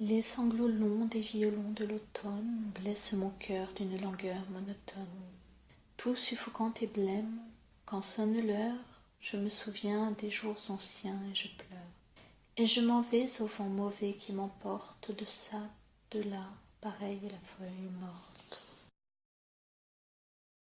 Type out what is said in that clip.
les sanglots longs des violons de l'automne blessent mon cœur d'une langueur monotone. Tout suffocant et blême quand sonne l'heure je me souviens des jours anciens et je pleure. Et je m'en vais au vent mauvais qui m'emporte deçà delà pareil à la feuille